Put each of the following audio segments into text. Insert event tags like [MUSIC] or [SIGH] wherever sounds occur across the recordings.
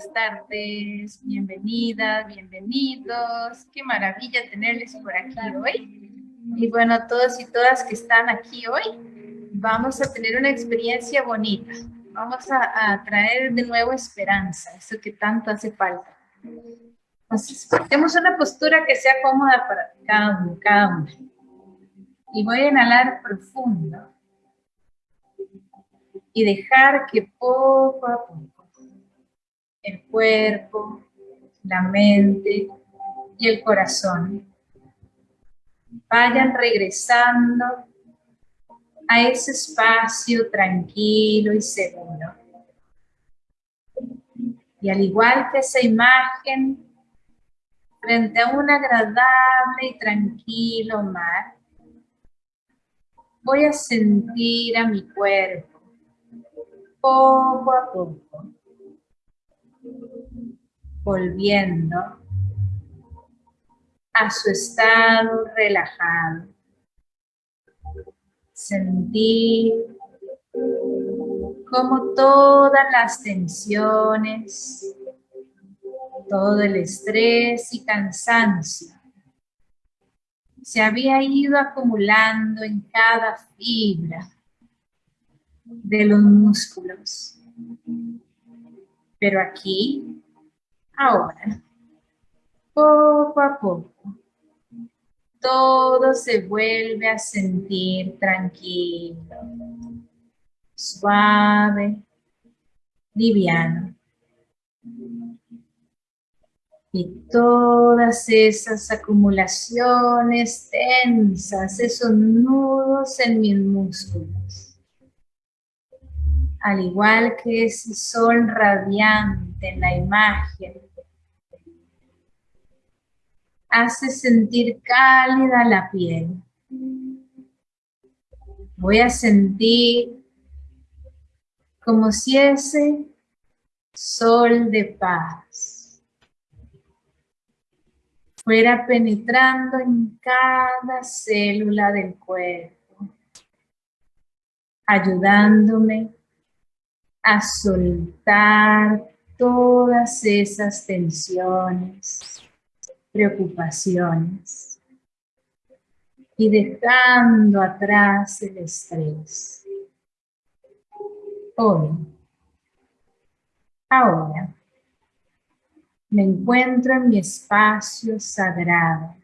buenas tardes, bienvenidas, bienvenidos. Qué maravilla tenerles por aquí hoy. Y bueno, todos y todas que están aquí hoy, vamos a tener una experiencia bonita. Vamos a, a traer de nuevo esperanza, eso que tanto hace falta. Entonces, tenemos una postura que sea cómoda para cada uno, cada uno. Y voy a inhalar profundo y dejar que poco a poco el cuerpo, la mente y el corazón vayan regresando a ese espacio tranquilo y seguro. Y al igual que esa imagen, frente a un agradable y tranquilo mar, voy a sentir a mi cuerpo poco a poco volviendo a su estado relajado. Sentir como todas las tensiones, todo el estrés y cansancio se había ido acumulando en cada fibra de los músculos. Pero aquí Ahora, poco a poco, todo se vuelve a sentir tranquilo, suave, liviano. Y todas esas acumulaciones tensas, esos nudos en mis músculos, al igual que ese sol radiante en la imagen hace sentir cálida la piel. Voy a sentir como si ese sol de paz fuera penetrando en cada célula del cuerpo, ayudándome a soltar todas esas tensiones, preocupaciones y dejando atrás el estrés. Hoy, ahora, me encuentro en mi espacio sagrado,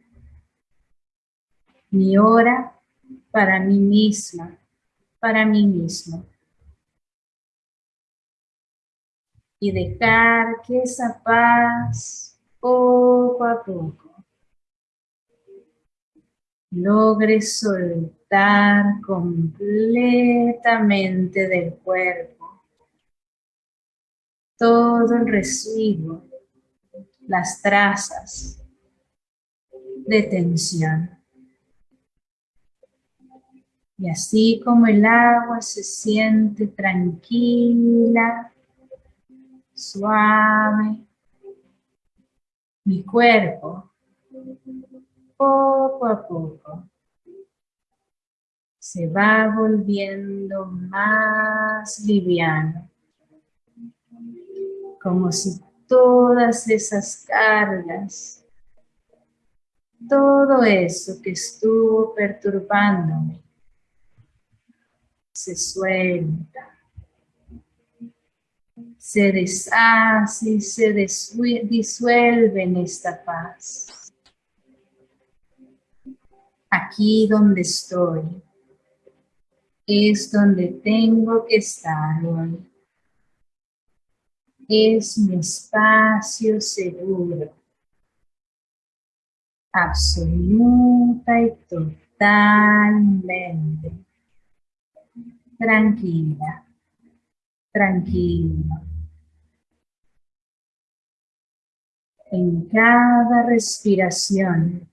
mi hora para mí misma, para mí mismo. Y dejar que esa paz poco a poco logre soltar completamente del cuerpo todo el residuo, las trazas de tensión. Y así como el agua se siente tranquila, suave, mi cuerpo, poco a poco, se va volviendo más liviano, como si todas esas cargas, todo eso que estuvo perturbándome, se suelta se deshace y se disuelve en esta paz. Aquí donde estoy es donde tengo que estar hoy. Es mi espacio seguro, absoluta y totalmente tranquila tranquilo. En cada respiración,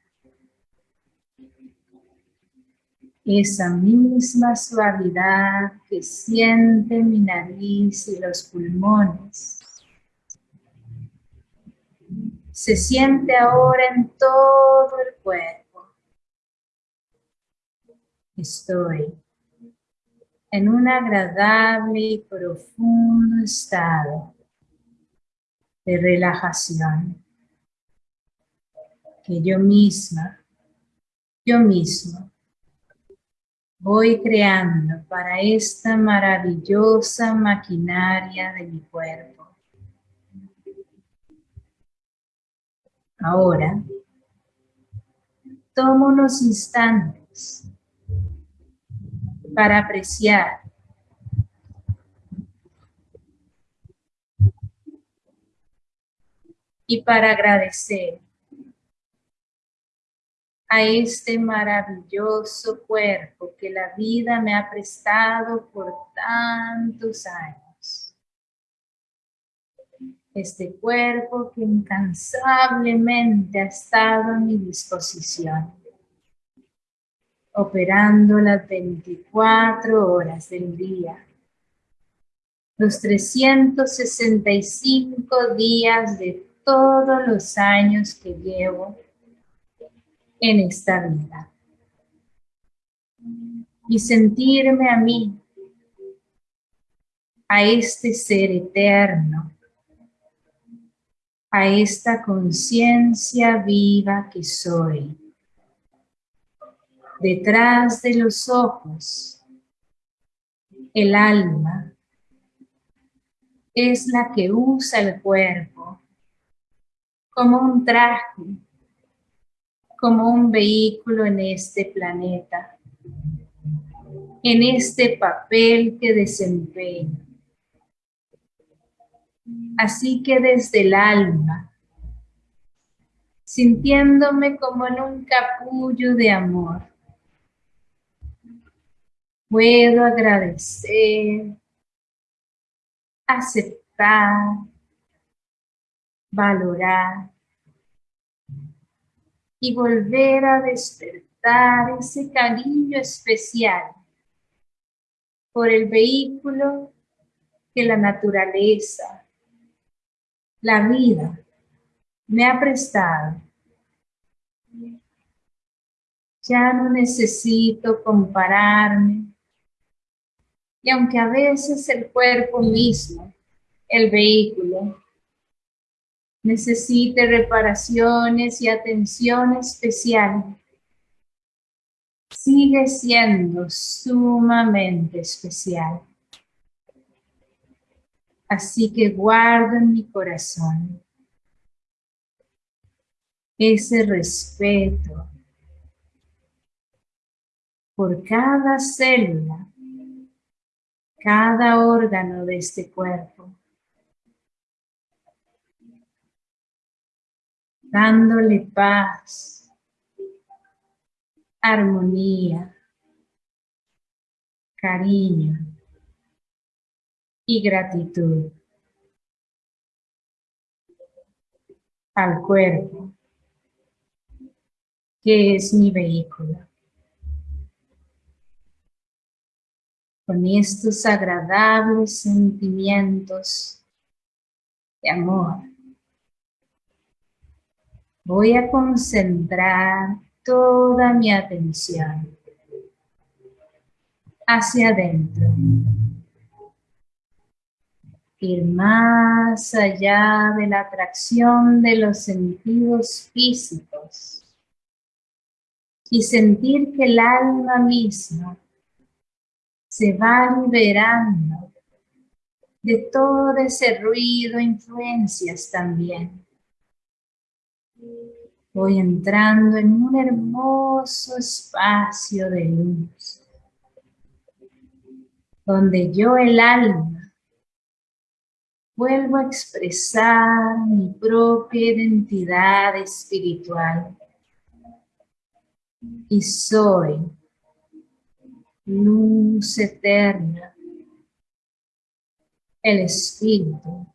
esa misma suavidad que siente mi nariz y los pulmones, se siente ahora en todo el cuerpo. Estoy en un agradable y profundo estado de relajación que yo misma, yo mismo, voy creando para esta maravillosa maquinaria de mi cuerpo. Ahora, tomo unos instantes para apreciar y para agradecer a este maravilloso cuerpo que la vida me ha prestado por tantos años. Este cuerpo que incansablemente ha estado a mi disposición, operando las 24 horas del día, los 365 días de todos los años que llevo en esta vida. Y sentirme a mí, a este ser eterno, a esta conciencia viva que soy. Detrás de los ojos, el alma es la que usa el cuerpo como un traje como un vehículo en este planeta, en este papel que desempeño. Así que desde el alma, sintiéndome como en un capullo de amor, puedo agradecer, aceptar, valorar y volver a despertar ese cariño especial por el vehículo que la naturaleza, la vida, me ha prestado. Ya no necesito compararme. Y aunque a veces el cuerpo mismo, el vehículo, necesite reparaciones y atención especial, sigue siendo sumamente especial. Así que guardo en mi corazón ese respeto por cada célula, cada órgano de este cuerpo. Dándole paz, armonía, cariño y gratitud al cuerpo, que es mi vehículo. Con estos agradables sentimientos de amor, voy a concentrar toda mi atención hacia adentro. Ir más allá de la atracción de los sentidos físicos y sentir que el alma misma se va liberando de todo ese ruido, influencias también Voy entrando en un hermoso espacio de luz, donde yo el alma vuelvo a expresar mi propia identidad espiritual. Y soy luz eterna, el espíritu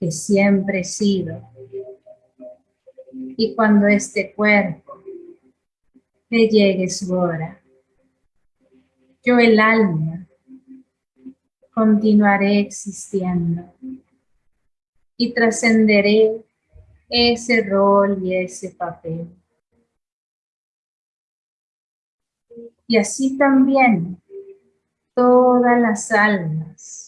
que siempre he sido y cuando este cuerpo le llegue su hora, yo el alma continuaré existiendo y trascenderé ese rol y ese papel. Y así también todas las almas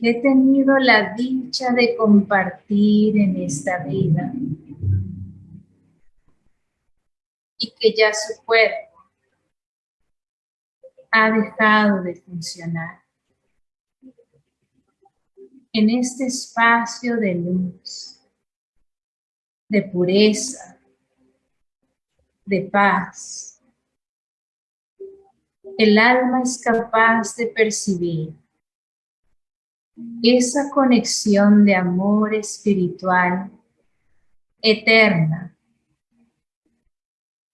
he tenido la dicha de compartir en esta vida y que ya su cuerpo ha dejado de funcionar. En este espacio de luz, de pureza, de paz, el alma es capaz de percibir esa conexión de amor espiritual eterna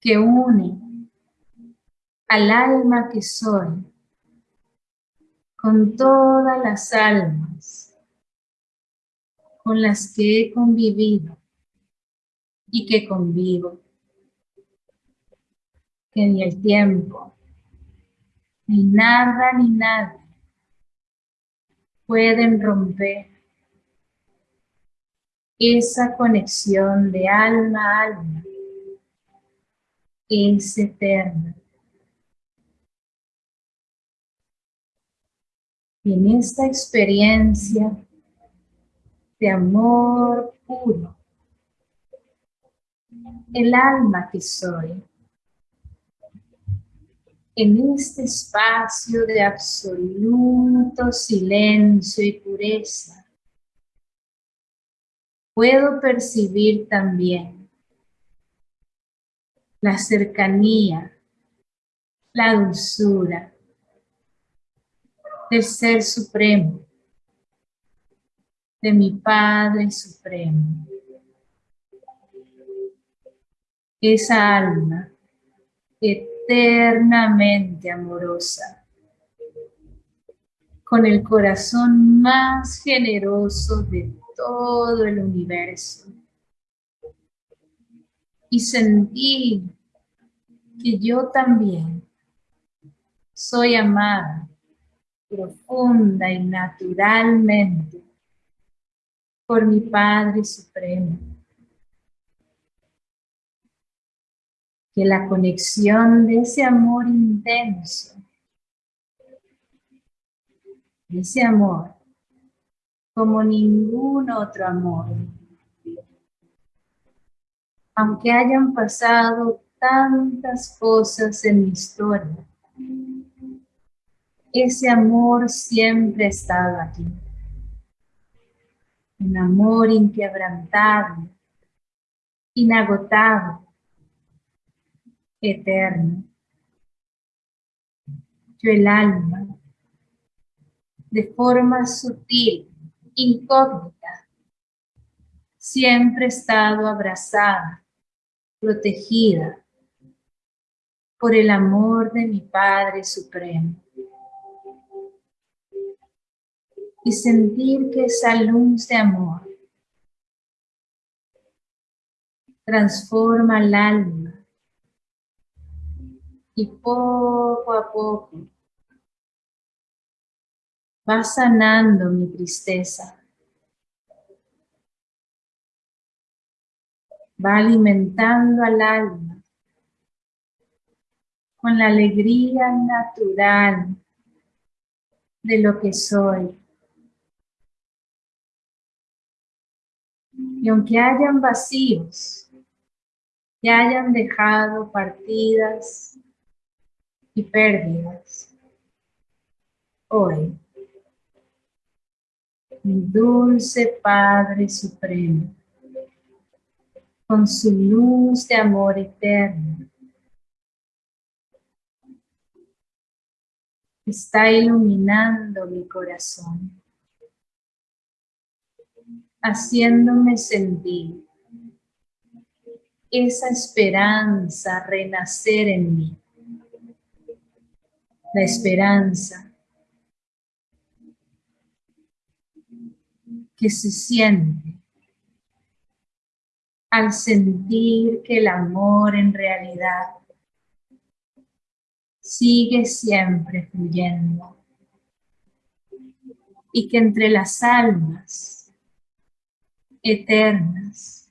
que une al alma que soy con todas las almas con las que he convivido y que convivo. Que ni el tiempo, ni nada ni nadie pueden romper esa conexión de alma a alma es eterna. Y en esta experiencia de amor puro, el alma que soy, en este espacio de absoluto silencio y pureza, puedo percibir también la cercanía, la dulzura del Ser Supremo, de mi Padre Supremo. Esa alma que eternamente amorosa, con el corazón más generoso de todo el universo. Y sentí que yo también soy amada profunda y naturalmente por mi Padre Supremo. Que la conexión de ese amor intenso, ese amor, como ningún otro amor, aunque hayan pasado tantas cosas en mi historia, ese amor siempre ha estado aquí. Un amor inquebrantable, inagotable, eterno. Yo el alma, de forma sutil, incógnita, siempre he estado abrazada, protegida por el amor de mi Padre Supremo. Y sentir que esa luz de amor transforma el alma y poco a poco va sanando mi tristeza. Va alimentando al alma con la alegría natural de lo que soy. Y aunque hayan vacíos, que hayan dejado partidas y pérdidas. Hoy, mi dulce Padre Supremo, con su luz de amor eterno, está iluminando mi corazón, haciéndome sentir esa esperanza renacer en mí la esperanza. Que se siente al sentir que el amor en realidad sigue siempre fluyendo y que entre las almas eternas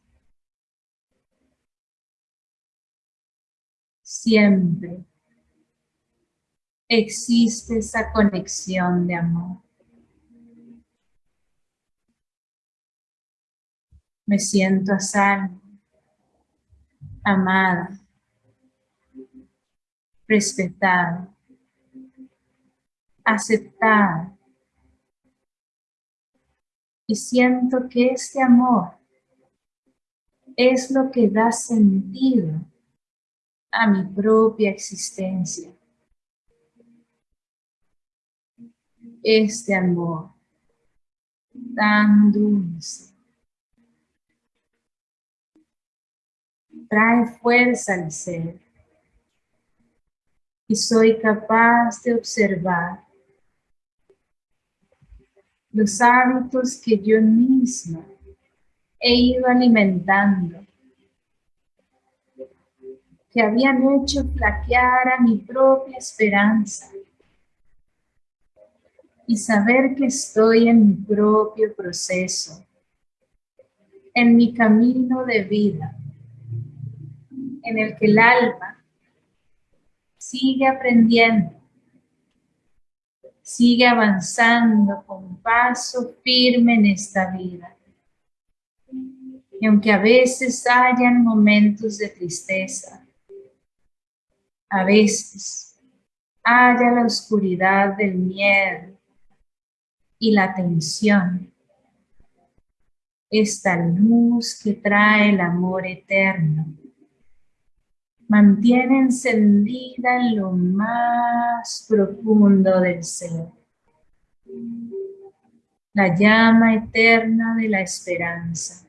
siempre existe esa conexión de amor. Me siento a salvo, amada, respetada, aceptada. Y siento que este amor es lo que da sentido a mi propia existencia. Este amor tan dulce. Trae fuerza al ser. Y soy capaz de observar los hábitos que yo misma he ido alimentando, que habían hecho flaquear a mi propia esperanza y saber que estoy en mi propio proceso, en mi camino de vida, en el que el alma sigue aprendiendo, sigue avanzando con paso firme en esta vida. Y aunque a veces hayan momentos de tristeza, a veces haya la oscuridad del miedo y la tensión, esta luz que trae el amor eterno. Mantiene encendida en lo más profundo del ser. La llama eterna de la esperanza.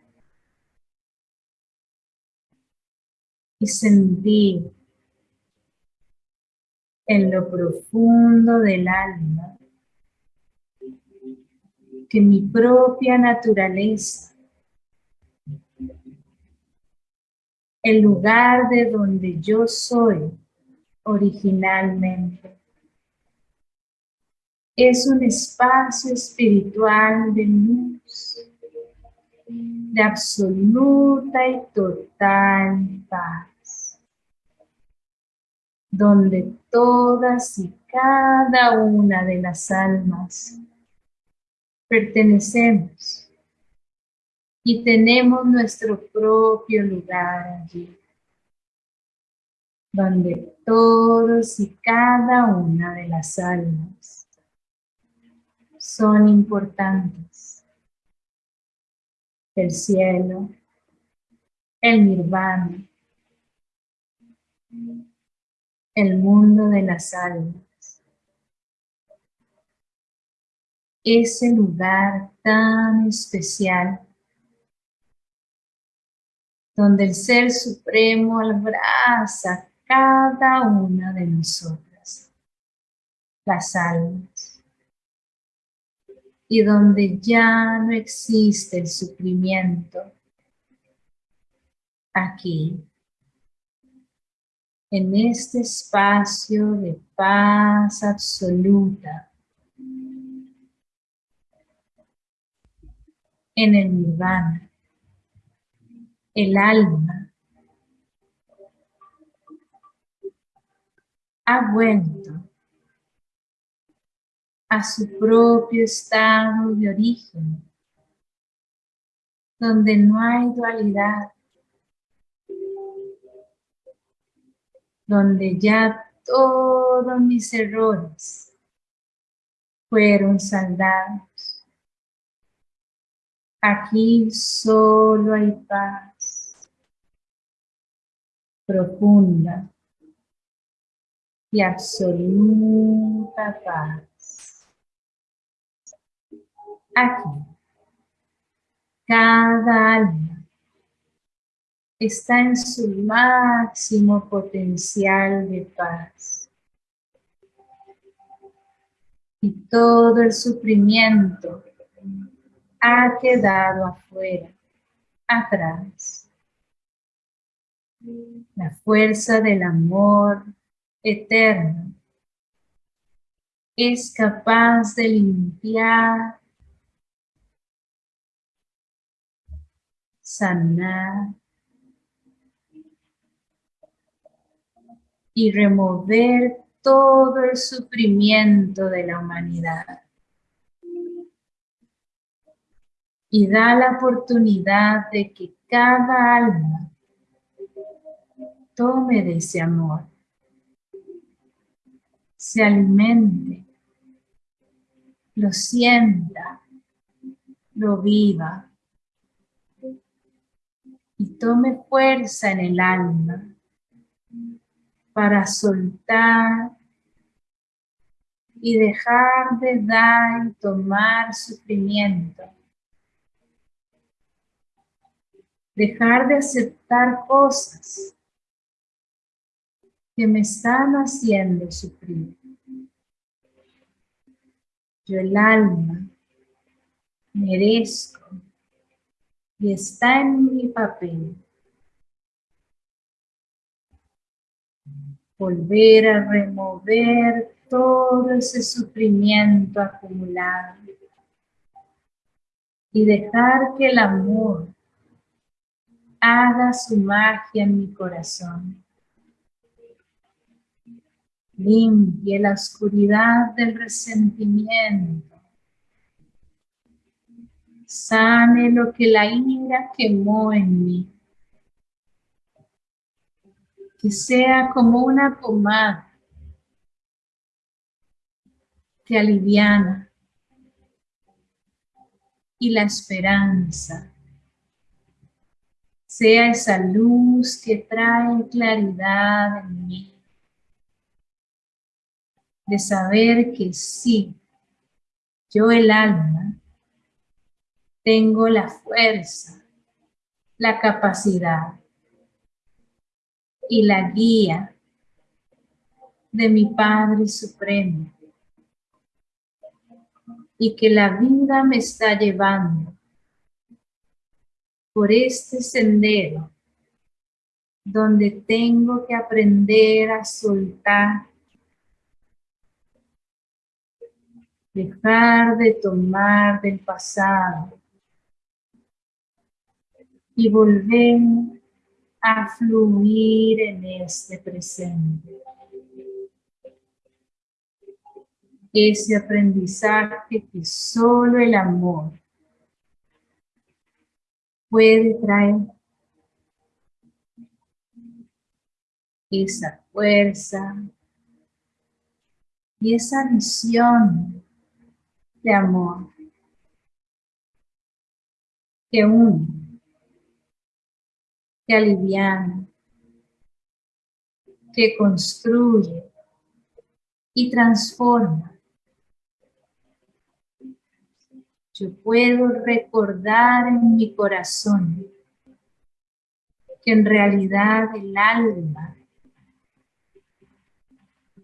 y sentir en lo profundo del alma que mi propia naturaleza, el lugar de donde yo soy originalmente, es un espacio espiritual de luz, de absoluta y total paz, donde todas y cada una de las almas pertenecemos y tenemos nuestro propio lugar allí, donde todos y cada una de las almas son importantes el cielo, el nirvana, el mundo de las almas. Ese lugar tan especial donde el Ser Supremo abraza cada una de nosotras, las almas y donde ya no existe el sufrimiento, aquí, en este espacio de paz absoluta, en el nirvana, el alma ha vuelto a su propio estado de origen, donde no hay dualidad, donde ya todos mis errores fueron saldados. Aquí solo hay paz profunda y absoluta paz. Aquí, cada alma está en su máximo potencial de paz. Y todo el sufrimiento ha quedado afuera, atrás. La fuerza del amor eterno es capaz de limpiar sanar y remover todo el sufrimiento de la humanidad. Y da la oportunidad de que cada alma tome de ese amor, se alimente, lo sienta, lo viva y tome fuerza en el alma para soltar y dejar de dar y tomar sufrimiento. Dejar de aceptar cosas que me están haciendo sufrir. Yo el alma merezco y está en mi papel volver a remover todo ese sufrimiento acumulado y dejar que el amor haga su magia en mi corazón. Limpie la oscuridad del resentimiento. Sane lo que la ira quemó en mí. Que sea como una pomada que aliviana y la esperanza sea esa luz que trae claridad en mí, de saber que sí, yo el alma, tengo la fuerza, la capacidad y la guía de mi Padre Supremo y que la vida me está llevando por este sendero donde tengo que aprender a soltar, dejar de tomar del pasado y volver a fluir en este presente. ese aprendizaje que solo el amor puede traer. Esa fuerza y esa visión de amor que une, que aliviana, que construye y transforma yo puedo recordar en mi corazón que en realidad el alma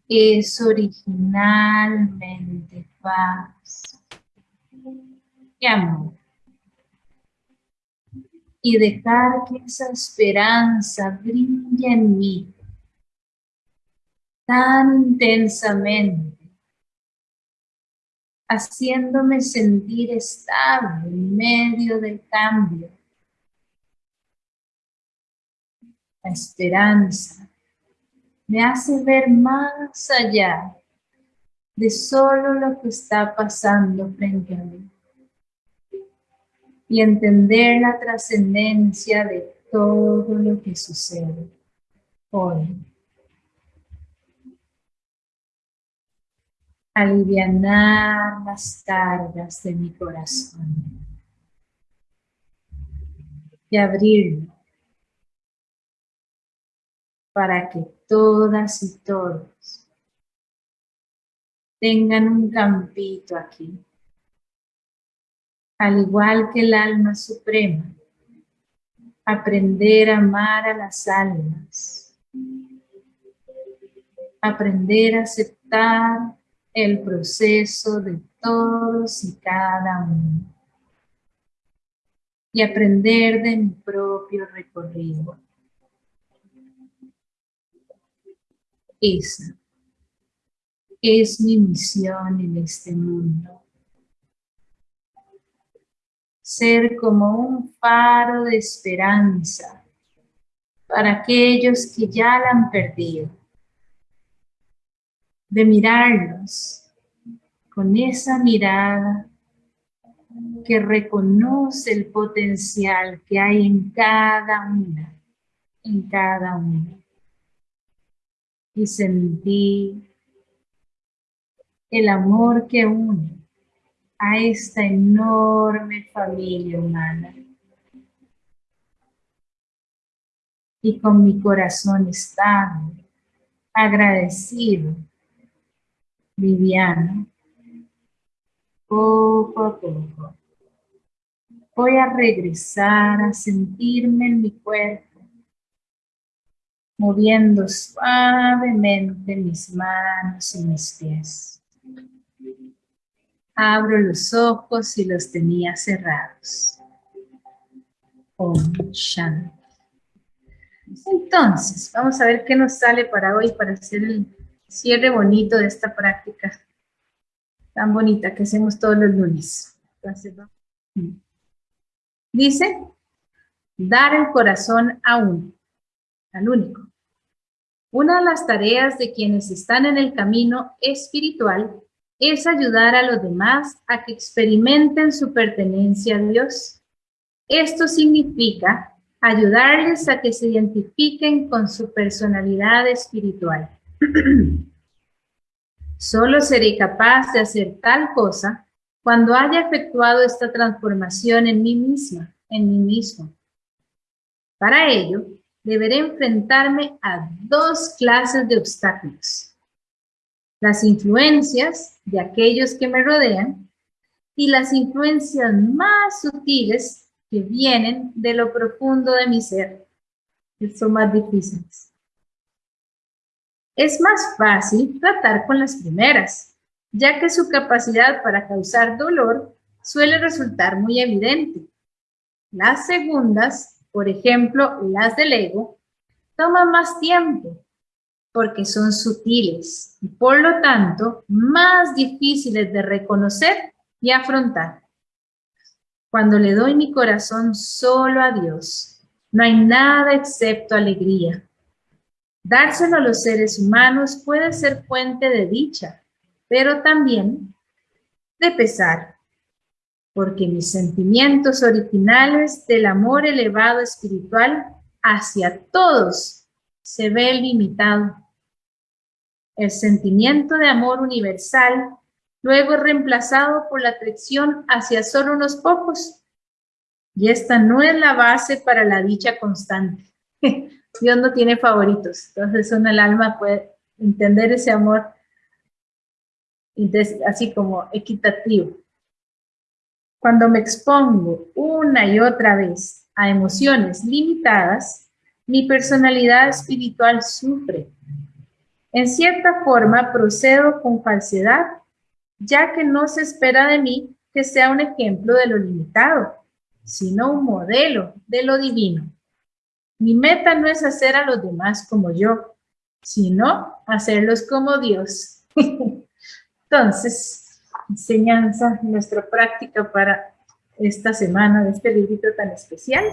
es originalmente paz y amor. Y dejar que esa esperanza brille en mí tan intensamente haciéndome sentir estable en medio del cambio. La esperanza me hace ver más allá de solo lo que está pasando frente a mí y entender la trascendencia de todo lo que sucede hoy. Alivianar las cargas de mi corazón. Y abrirlo para que todas y todos tengan un campito aquí, al igual que el alma suprema, aprender a amar a las almas, aprender a aceptar el proceso de todos y cada uno y aprender de mi propio recorrido. Esa es mi misión en este mundo. Ser como un faro de esperanza para aquellos que ya la han perdido de mirarlos con esa mirada que reconoce el potencial que hay en cada una, en cada una. Y sentí el amor que une a esta enorme familia humana. Y con mi corazón estable, agradecido, liviano, poco a poco. Voy a regresar a sentirme en mi cuerpo, moviendo suavemente mis manos y mis pies. Abro los ojos y los tenía cerrados. Om Shanti. Entonces, vamos a ver qué nos sale para hoy para hacer el cierre bonito de esta práctica tan bonita que hacemos todos los lunes. Dice, dar el corazón a uno, al único. Una de las tareas de quienes están en el camino espiritual es ayudar a los demás a que experimenten su pertenencia a Dios. Esto significa ayudarles a que se identifiquen con su personalidad espiritual. Solo seré capaz de hacer tal cosa cuando haya efectuado esta transformación en mí misma, en mí mismo. Para ello, deberé enfrentarme a dos clases de obstáculos. Las influencias de aquellos que me rodean y las influencias más sutiles que vienen de lo profundo de mi ser, que son más difíciles. Es más fácil tratar con las primeras, ya que su capacidad para causar dolor suele resultar muy evidente. Las segundas, por ejemplo, las del ego, toman más tiempo porque son sutiles y por lo tanto más difíciles de reconocer y afrontar. Cuando le doy mi corazón solo a Dios, no hay nada excepto alegría, Dárselo a los seres humanos puede ser fuente de dicha, pero también de pesar, porque mis sentimientos originales del amor elevado espiritual hacia todos se ve limitado. El sentimiento de amor universal luego reemplazado por la atracción hacia solo unos pocos. Y esta no es la base para la dicha constante. [LAUGHS] Dios no tiene favoritos. Entonces uno el alma puede entender ese amor así como equitativo. Cuando me expongo una y otra vez a emociones limitadas, mi personalidad espiritual sufre. En cierta forma procedo con falsedad, ya que no se espera de mí que sea un ejemplo de lo limitado, sino un modelo de lo divino. Mi meta no es hacer a los demás como yo, sino hacerlos como Dios. [LAUGHS] Entonces, enseñanza, nuestra práctica para esta semana de este librito tan especial.